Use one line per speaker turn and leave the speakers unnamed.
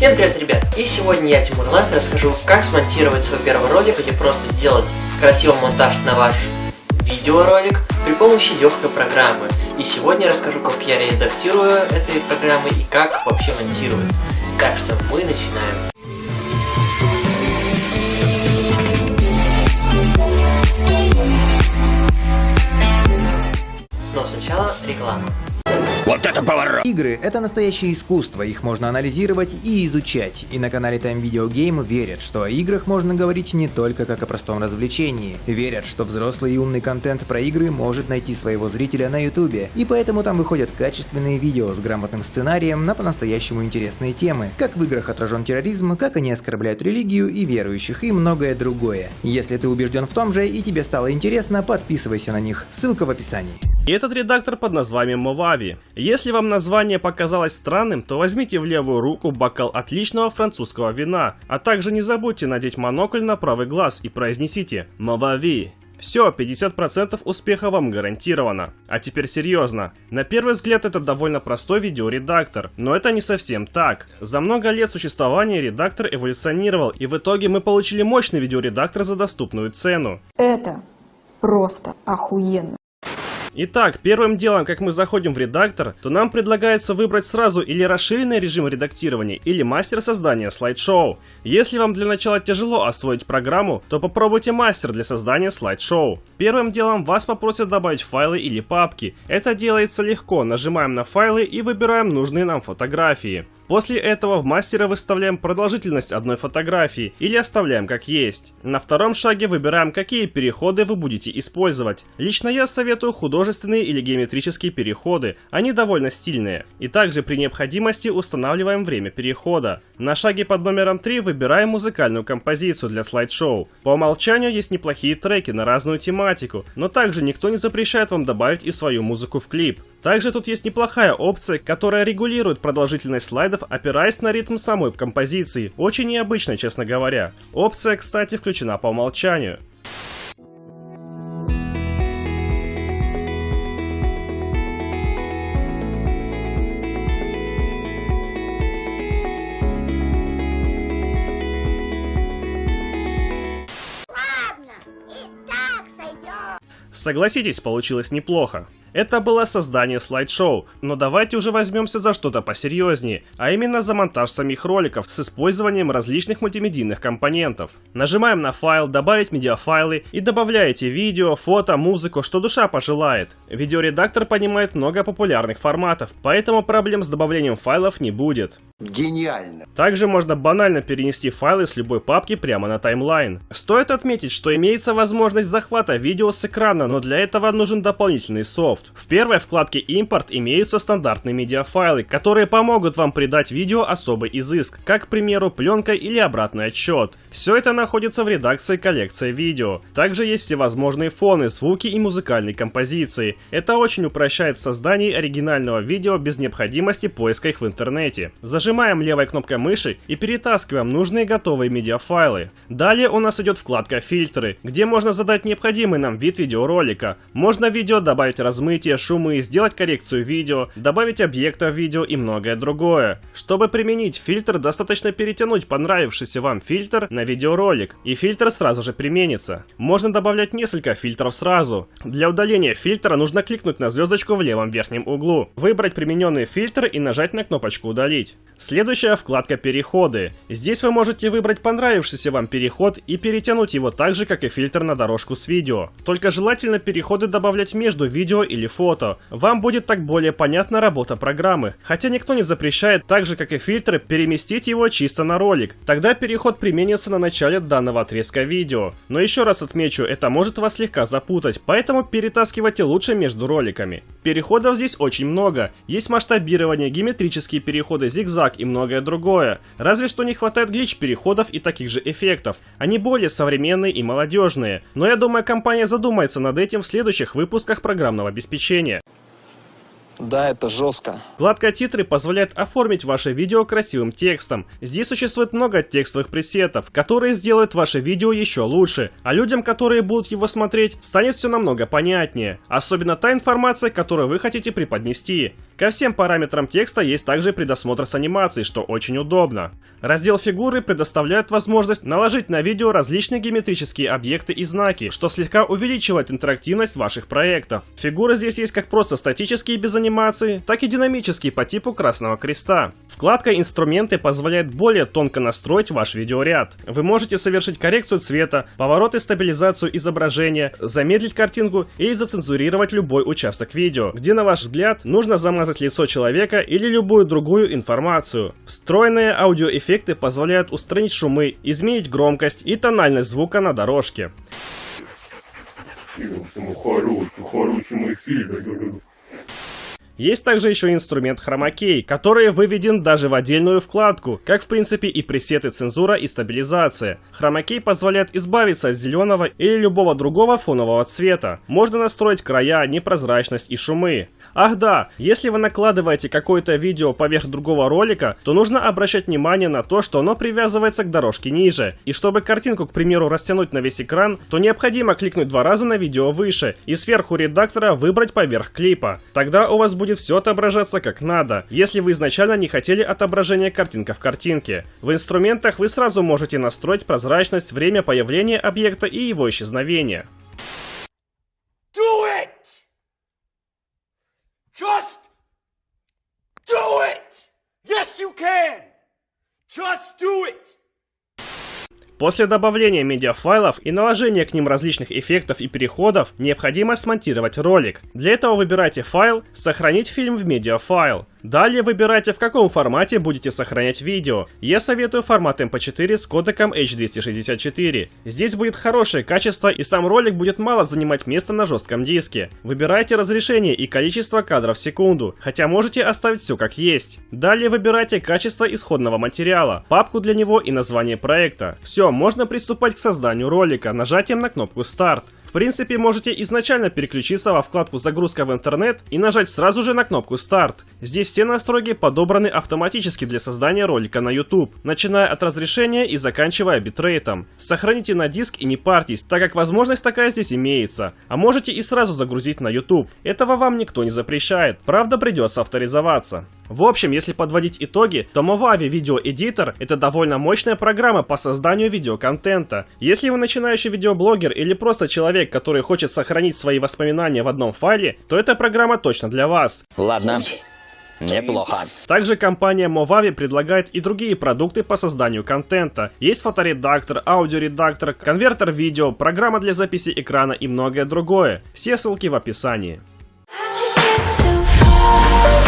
Всем привет, ребят! И сегодня я, Тимур Life, расскажу, как смонтировать свой первый ролик или просто сделать красивый монтаж на ваш видеоролик при помощи легкой программы. И сегодня я расскажу, как я редактирую этой программы и как вообще монтирую. Так что мы начинаем. Но сначала реклама.
Вот это поворот!
Игры — это настоящее искусство, их можно анализировать и изучать. И на канале Time Video Game верят, что о играх можно говорить не только как о простом развлечении. Верят, что взрослый и умный контент про игры может найти своего зрителя на ютубе. И поэтому там выходят качественные видео с грамотным сценарием на по-настоящему интересные темы. Как в играх отражен терроризм, как они оскорбляют религию и верующих, и многое другое. Если ты убежден в том же и тебе стало интересно, подписывайся на них. Ссылка в описании.
И этот редактор под названием Movavi. Если вам название показалось странным, то возьмите в левую руку бокал отличного французского вина, а также не забудьте надеть монокль на правый глаз и произнесите Movavi. Все, 50% успеха вам гарантировано. А теперь серьезно. На первый взгляд это довольно простой видеоредактор, но это не совсем так. За много лет существования редактор эволюционировал, и в итоге мы получили мощный видеоредактор за доступную цену.
Это просто охуенно.
Итак, первым делом, как мы заходим в редактор, то нам предлагается выбрать сразу или расширенный режим редактирования, или мастер создания слайд-шоу. Если вам для начала тяжело освоить программу, то попробуйте мастер для создания слайд-шоу. Первым делом вас попросят добавить файлы или папки. Это делается легко, нажимаем на файлы и выбираем нужные нам фотографии. После этого в мастера выставляем продолжительность одной фотографии или оставляем как есть. На втором шаге выбираем, какие переходы вы будете использовать. Лично я советую художественные или геометрические переходы, они довольно стильные. И также при необходимости устанавливаем время перехода. На шаге под номером 3 выбираем музыкальную композицию для слайд-шоу. По умолчанию есть неплохие треки на разную тематику, но также никто не запрещает вам добавить и свою музыку в клип. Также тут есть неплохая опция, которая регулирует продолжительность слайдов опираясь на ритм самой композиции. Очень необычно, честно говоря. Опция, кстати, включена по умолчанию. Согласитесь, получилось неплохо. Это было создание слайд-шоу, но давайте уже возьмемся за что-то посерьезнее, а именно за монтаж самих роликов с использованием различных мультимедийных компонентов. Нажимаем на файл «Добавить медиафайлы» и добавляете видео, фото, музыку, что душа пожелает. Видеоредактор понимает много популярных форматов, поэтому проблем с добавлением файлов не будет.
Гениально.
Также можно банально перенести файлы с любой папки прямо на таймлайн. Стоит отметить, что имеется возможность захвата видео с экрана, но для этого нужен дополнительный софт. В первой вкладке «Импорт» имеются стандартные медиафайлы, которые помогут вам придать видео особый изыск, как, к примеру, пленка или обратный отсчет. Все это находится в редакции коллекция видео. Также есть всевозможные фоны, звуки и музыкальные композиции. Это очень упрощает создание оригинального видео без необходимости поиска их в интернете. Зажим Нажимаем левой кнопкой мыши и перетаскиваем нужные готовые медиафайлы. Далее у нас идет вкладка «Фильтры», где можно задать необходимый нам вид видеоролика. Можно видео добавить размытие, шумы, сделать коррекцию видео, добавить объекта в видео и многое другое. Чтобы применить фильтр, достаточно перетянуть понравившийся вам фильтр на видеоролик, и фильтр сразу же применится. Можно добавлять несколько фильтров сразу. Для удаления фильтра нужно кликнуть на звездочку в левом верхнем углу, выбрать примененный фильтр и нажать на кнопочку «Удалить». Следующая вкладка «Переходы». Здесь вы можете выбрать понравившийся вам переход и перетянуть его так же, как и фильтр на дорожку с видео. Только желательно переходы добавлять между видео или фото. Вам будет так более понятна работа программы. Хотя никто не запрещает, так же как и фильтры, переместить его чисто на ролик. Тогда переход применится на начале данного отрезка видео. Но еще раз отмечу, это может вас слегка запутать, поэтому перетаскивайте лучше между роликами. Переходов здесь очень много. Есть масштабирование, геометрические переходы, зигзаг, и многое другое. Разве что не хватает глич-переходов и таких же эффектов. Они более современные и молодежные. Но я думаю, компания задумается над этим в следующих выпусках программного обеспечения.
Да, это жестко.
Вкладка титры позволяет оформить ваше видео красивым текстом. Здесь существует много текстовых пресетов, которые сделают ваше видео еще лучше, а людям, которые будут его смотреть, станет все намного понятнее. Особенно та информация, которую вы хотите преподнести. Ко всем параметрам текста есть также предосмотр с анимацией, что очень удобно. Раздел фигуры предоставляет возможность наложить на видео различные геометрические объекты и знаки, что слегка увеличивает интерактивность ваших проектов. Фигуры здесь есть как просто статические без анимации, так и динамические по типу красного креста. Вкладка «Инструменты» позволяет более тонко настроить ваш видеоряд. Вы можете совершить коррекцию цвета, поворот и стабилизацию изображения, замедлить картинку или зацензурировать любой участок видео, где, на ваш взгляд, нужно замазать лицо человека или любую другую информацию. Встроенные аудиоэффекты позволяют устранить шумы, изменить громкость и тональность звука на дорожке.
Хороший, хороший мой фильм.
Есть также еще инструмент Chroma который выведен даже в отдельную вкладку, как в принципе и пресеты цензура и стабилизация. Chroma позволяет избавиться от зеленого или любого другого фонового цвета. Можно настроить края, непрозрачность и шумы. Ах да, если вы накладываете какое-то видео поверх другого ролика, то нужно обращать внимание на то, что оно привязывается к дорожке ниже. И чтобы картинку, к примеру, растянуть на весь экран, то необходимо кликнуть два раза на видео выше и сверху редактора выбрать поверх клипа. Тогда у вас будет все отображаться как надо, если вы изначально не хотели отображения картинка в картинке. В инструментах вы сразу можете настроить прозрачность, время появления объекта и его исчезновения. После добавления медиафайлов и наложения к ним различных эффектов и переходов, необходимо смонтировать ролик. Для этого выбирайте файл «Сохранить фильм в медиафайл». Далее выбирайте, в каком формате будете сохранять видео. Я советую формат MP4 с кодеком H264. Здесь будет хорошее качество и сам ролик будет мало занимать места на жестком диске. Выбирайте разрешение и количество кадров в секунду, хотя можете оставить все как есть. Далее выбирайте качество исходного материала, папку для него и название проекта. Все, можно приступать к созданию ролика нажатием на кнопку «Старт». В принципе, можете изначально переключиться во вкладку «Загрузка в интернет» и нажать сразу же на кнопку «Старт». Здесь все настройки подобраны автоматически для создания ролика на YouTube, начиная от разрешения и заканчивая битрейтом. Сохраните на диск и не парьтесь, так как возможность такая здесь имеется. А можете и сразу загрузить на YouTube. Этого вам никто не запрещает, правда придется авторизоваться. В общем, если подводить итоги, то Movavi Video Editor это довольно мощная программа по созданию видеоконтента. Если вы начинающий видеоблогер или просто человек, который хочет сохранить свои воспоминания в одном файле, то эта программа точно для вас.
Ладно, неплохо.
Также компания Movavi предлагает и другие продукты по созданию контента. Есть фоторедактор, аудиоредактор, конвертер видео, программа для записи экрана и многое другое. Все ссылки в описании.
How'd you get so far?